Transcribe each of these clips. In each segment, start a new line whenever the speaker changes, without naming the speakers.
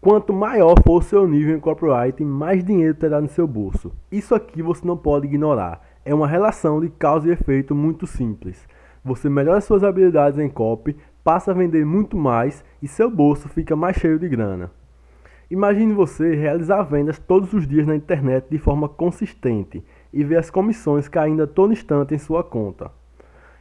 Quanto maior for o seu nível em copywriting, mais dinheiro terá no seu bolso. Isso aqui você não pode ignorar. É uma relação de causa e efeito muito simples. Você melhora suas habilidades em copy, passa a vender muito mais e seu bolso fica mais cheio de grana. Imagine você realizar vendas todos os dias na internet de forma consistente e ver as comissões caindo a todo instante em sua conta.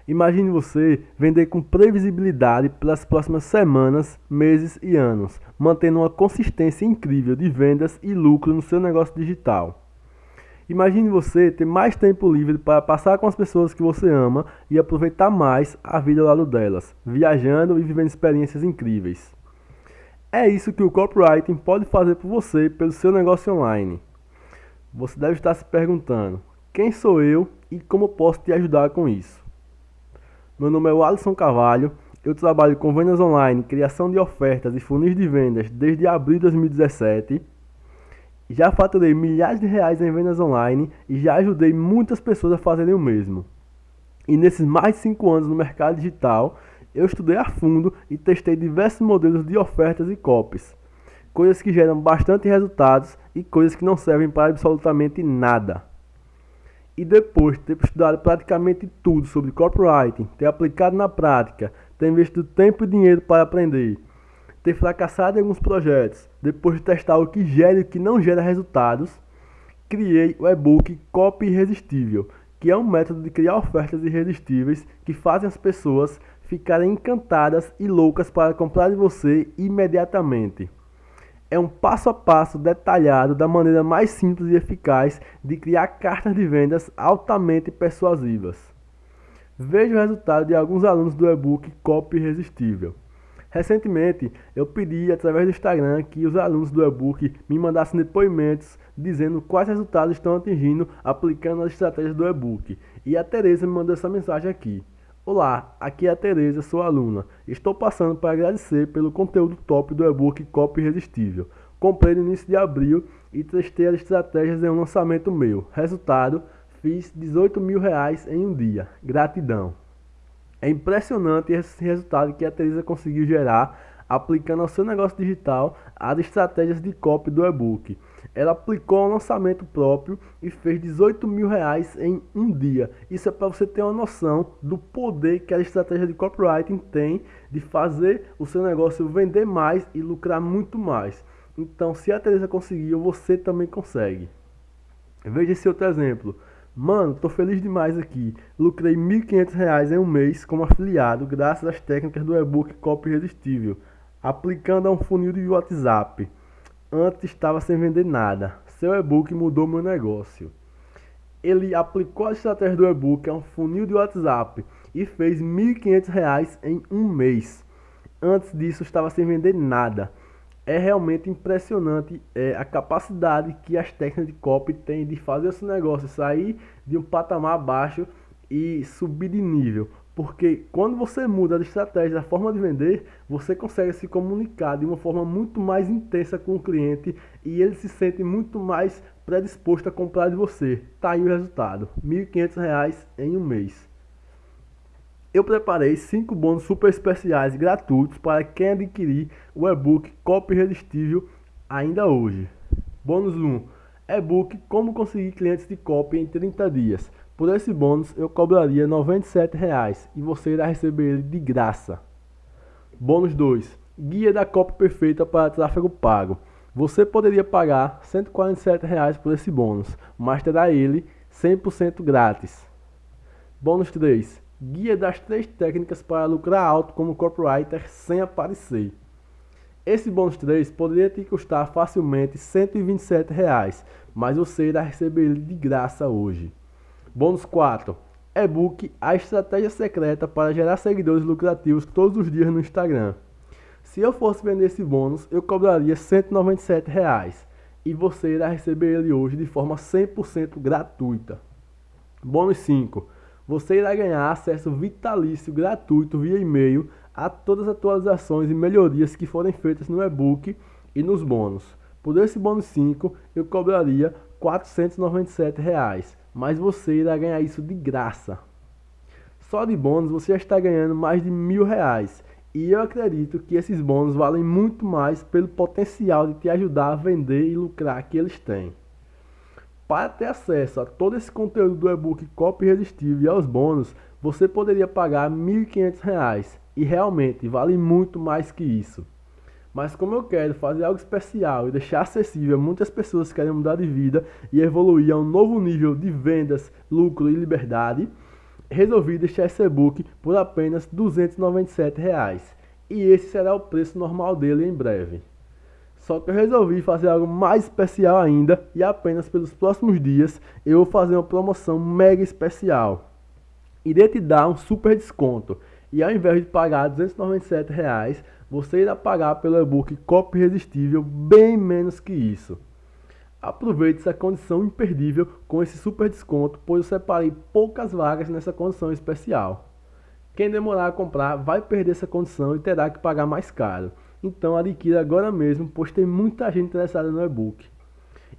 Imagine você vender com previsibilidade pelas próximas semanas, meses e anos, mantendo uma consistência incrível de vendas e lucro no seu negócio digital. Imagine você ter mais tempo livre para passar com as pessoas que você ama e aproveitar mais a vida ao lado delas, viajando e vivendo experiências incríveis. É isso que o copywriting pode fazer por você pelo seu negócio online. Você deve estar se perguntando: quem sou eu e como posso te ajudar com isso? Meu nome é Alisson Carvalho. Eu trabalho com vendas online, criação de ofertas e funis de vendas desde abril de 2017. Já faturei milhares de reais em vendas online e já ajudei muitas pessoas a fazerem o mesmo. E nesses mais de 5 anos no mercado digital, eu estudei a fundo e testei diversos modelos de ofertas e copies. Coisas que geram bastante resultados e coisas que não servem para absolutamente nada e depois de ter estudado praticamente tudo sobre copywriting, ter aplicado na prática, ter investido tempo e dinheiro para aprender, ter fracassado em alguns projetos, depois de testar o que gera e o que não gera resultados, criei o e-book Copy Irresistível, que é um método de criar ofertas irresistíveis que fazem as pessoas ficarem encantadas e loucas para comprar de você imediatamente é um passo a passo detalhado da maneira mais simples e eficaz de criar cartas de vendas altamente persuasivas. Veja o resultado de alguns alunos do e-book Copy Irresistível. Recentemente, eu pedi através do Instagram que os alunos do e-book me mandassem depoimentos dizendo quais resultados estão atingindo aplicando as estratégias do e-book. E a Tereza me mandou essa mensagem aqui. Olá, aqui é a Tereza, sua aluna. Estou passando para agradecer pelo conteúdo top do e-book Copy Irresistível. Comprei no início de abril e testei as estratégias em um lançamento meu. Resultado, fiz 18 mil reais em um dia. Gratidão. É impressionante esse resultado que a Tereza conseguiu gerar aplicando ao seu negócio digital as estratégias de copy do e-book. Ela aplicou um lançamento próprio e fez 18 mil reais em um dia. Isso é para você ter uma noção do poder que a estratégia de copywriting tem de fazer o seu negócio vender mais e lucrar muito mais. Então, se a Teresa conseguiu, você também consegue. Veja esse outro exemplo. Mano, tô feliz demais aqui. Lucrei R$ 1.500 em um mês como afiliado graças às técnicas do e-book Copy Irresistível, aplicando a um funil de WhatsApp. Antes estava sem vender nada. Seu e-book mudou meu negócio. Ele aplicou a estratégia do e-book a um funil de WhatsApp e fez R$ 1.500 em um mês. Antes disso estava sem vender nada. É realmente impressionante é, a capacidade que as técnicas de copy têm de fazer esse negócio sair de um patamar baixo e subir de nível. Porque quando você muda a estratégia, a forma de vender, você consegue se comunicar de uma forma muito mais intensa com o cliente e ele se sente muito mais predisposto a comprar de você. Tá aí o resultado, R$ 1.500 em um mês. Eu preparei 5 bônus super especiais gratuitos para quem adquirir o e-book Copy Irresistível ainda hoje. Bônus 1. E-book Como conseguir clientes de copy em 30 dias. Por esse bônus eu cobraria R$ 97,00 e você irá receber ele de graça. Bônus 2. Guia da cópia perfeita para tráfego pago. Você poderia pagar R$ 147,00 por esse bônus, mas terá ele 100% grátis. Bônus 3. Guia das três técnicas para lucrar alto como copywriter sem aparecer. Esse bônus 3 poderia te custar facilmente R$ 127,00, mas você irá receber ele de graça hoje. Bônus 4. E-book A Estratégia Secreta para Gerar Seguidores Lucrativos todos os dias no Instagram. Se eu fosse vender esse bônus, eu cobraria 197 reais, e você irá receber ele hoje de forma 100% gratuita. Bônus 5. Você irá ganhar acesso vitalício gratuito via e-mail a todas as atualizações e melhorias que forem feitas no e-book e nos bônus. Por esse bônus 5, eu cobraria 497 reais mas você irá ganhar isso de graça. Só de bônus você já está ganhando mais de mil reais E eu acredito que esses bônus valem muito mais pelo potencial de te ajudar a vender e lucrar que eles têm. Para ter acesso a todo esse conteúdo do e-book Copy Irresistível e aos bônus, você poderia pagar R$ 1.500 e realmente vale muito mais que isso. Mas como eu quero fazer algo especial e deixar acessível a muitas pessoas que querem mudar de vida e evoluir a um novo nível de vendas, lucro e liberdade, resolvi deixar esse e-book por apenas 297 reais. E esse será o preço normal dele em breve. Só que eu resolvi fazer algo mais especial ainda e apenas pelos próximos dias eu vou fazer uma promoção mega especial. Irei te dar um super desconto e ao invés de pagar 297 reais, você irá pagar pelo e-book Copy Irresistível bem menos que isso. Aproveite essa condição imperdível com esse super desconto, pois eu separei poucas vagas nessa condição especial. Quem demorar a comprar vai perder essa condição e terá que pagar mais caro. Então adquira agora mesmo, pois tem muita gente interessada no e-book.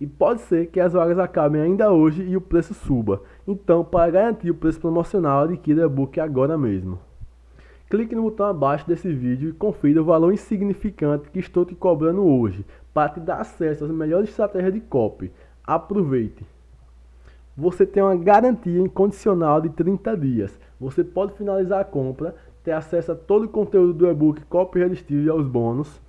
E pode ser que as vagas acabem ainda hoje e o preço suba. Então, para garantir o preço promocional, adquira o e-book agora mesmo. Clique no botão abaixo desse vídeo e confira o valor insignificante que estou te cobrando hoje, para te dar acesso às melhores estratégias de copy. Aproveite! Você tem uma garantia incondicional de 30 dias. Você pode finalizar a compra, ter acesso a todo o conteúdo do e-book Copy Irresistível e aos bônus.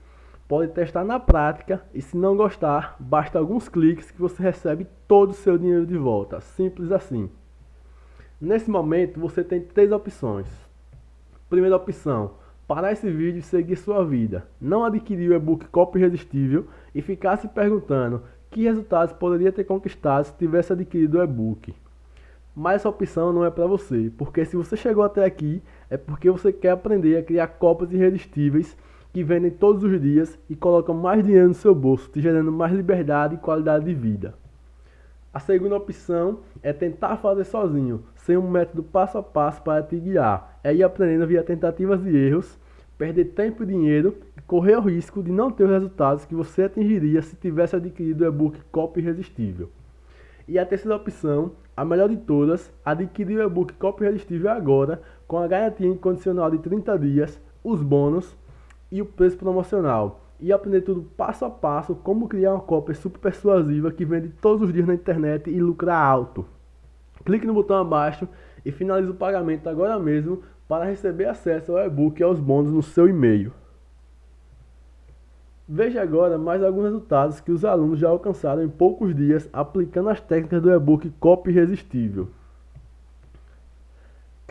Pode testar na prática e se não gostar, basta alguns cliques que você recebe todo o seu dinheiro de volta. Simples assim. Nesse momento você tem três opções. Primeira opção, parar esse vídeo e seguir sua vida. Não adquirir o e-book Copy Irresistível e ficar se perguntando que resultados poderia ter conquistado se tivesse adquirido o e-book. Mas essa opção não é para você, porque se você chegou até aqui, é porque você quer aprender a criar cópias irresistíveis que vendem todos os dias e colocam mais dinheiro no seu bolso, te gerando mais liberdade e qualidade de vida. A segunda opção é tentar fazer sozinho, sem um método passo a passo para te guiar. É ir aprendendo via tentativas e erros, perder tempo e dinheiro e correr o risco de não ter os resultados que você atingiria se tivesse adquirido o e-book Copy Irresistível. E a terceira opção, a melhor de todas, adquirir o e-book Copy Irresistível agora, com a garantia incondicional de 30 dias, os bônus e o preço promocional e aprender tudo passo a passo como criar uma cópia super persuasiva que vende todos os dias na internet e lucrar alto. Clique no botão abaixo e finalize o pagamento agora mesmo para receber acesso ao e-book e aos bônus no seu e-mail. Veja agora mais alguns resultados que os alunos já alcançaram em poucos dias aplicando as técnicas do e-book Copy Irresistível.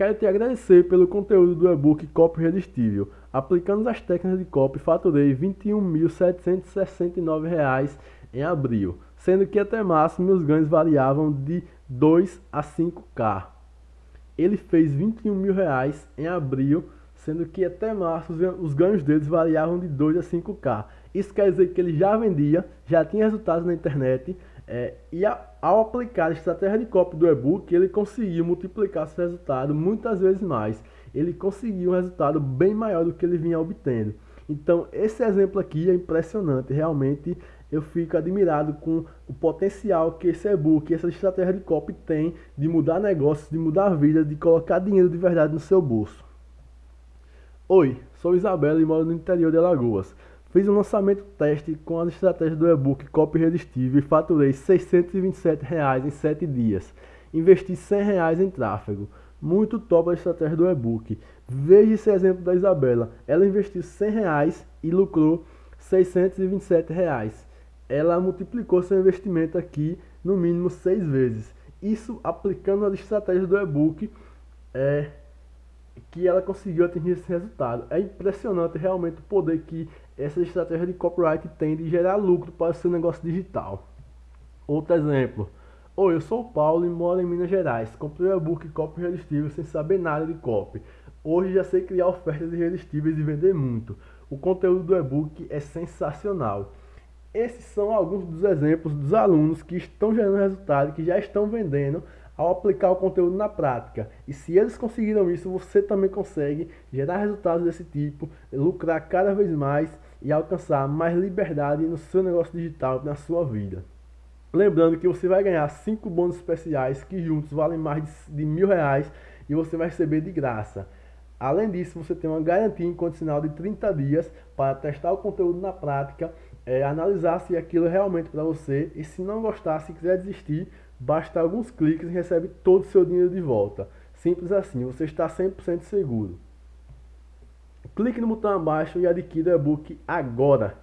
Quero te agradecer pelo conteúdo do e-book Copy Irresistível. Aplicando as técnicas de copy, faturei R$ 21.769 em abril, sendo que até março meus ganhos variavam de 2 a 5k. Ele fez 21 mil reais em abril, sendo que até março os ganhos deles variavam de 2 a 5k. Isso quer dizer que ele já vendia, já tinha resultados na internet, é, e a, ao aplicar a estratégia de copy do e-book, ele conseguiu multiplicar esse resultado muitas vezes mais. Ele conseguiu um resultado bem maior do que ele vinha obtendo. Então, esse exemplo aqui é impressionante. Realmente, eu fico admirado com o potencial que esse e-book, essa estratégia de copy tem de mudar negócios, de mudar a vida, de colocar dinheiro de verdade no seu bolso. Oi, sou Isabela e moro no interior de Alagoas. Fiz um lançamento teste com as estratégias do e-book Copy Irresistível e faturei 627 reais em 7 dias. Investi 100 reais em tráfego. Muito top a estratégia do e-book. Veja esse exemplo da Isabela. Ela investiu 100 reais e lucrou 627 reais. Ela multiplicou seu investimento aqui no mínimo seis vezes. Isso aplicando as estratégias do e-book é, que ela conseguiu atingir esse resultado. É impressionante realmente o poder que essa estratégia de copyright tem de gerar lucro para o seu negócio digital. Outro exemplo. Oi, eu sou o Paulo e moro em Minas Gerais. Comprei o e-book Copy Irresistível sem saber nada de copy. Hoje já sei criar ofertas irresistíveis e vender muito. O conteúdo do e-book é sensacional. Esses são alguns dos exemplos dos alunos que estão gerando resultado, que já estão vendendo ao aplicar o conteúdo na prática. E se eles conseguiram isso, você também consegue gerar resultados desse tipo, lucrar cada vez mais e alcançar mais liberdade no seu negócio digital, na sua vida. Lembrando que você vai ganhar 5 bônus especiais que juntos valem mais de mil reais e você vai receber de graça. Além disso, você tem uma garantia incondicional de 30 dias para testar o conteúdo na prática, é, analisar se aquilo é realmente para você e se não gostar, se quiser desistir, basta alguns cliques e recebe todo o seu dinheiro de volta. Simples assim, você está 100% seguro. Clique no botão abaixo e adquira o e-book agora.